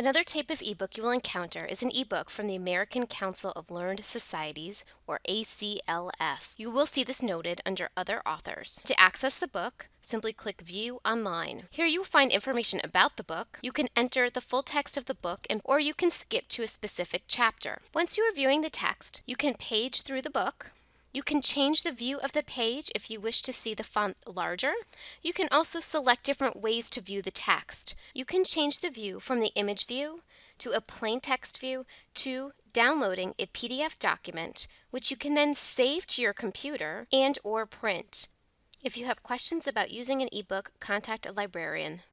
Another type of ebook you will encounter is an ebook from the American Council of Learned Societies, or ACLS. You will see this noted under Other Authors. To access the book, simply click View Online. Here you will find information about the book. You can enter the full text of the book and, or you can skip to a specific chapter. Once you are viewing the text, you can page through the book. You can change the view of the page if you wish to see the font larger. You can also select different ways to view the text. You can change the view from the image view to a plain text view to downloading a PDF document which you can then save to your computer and or print. If you have questions about using an ebook, contact a librarian.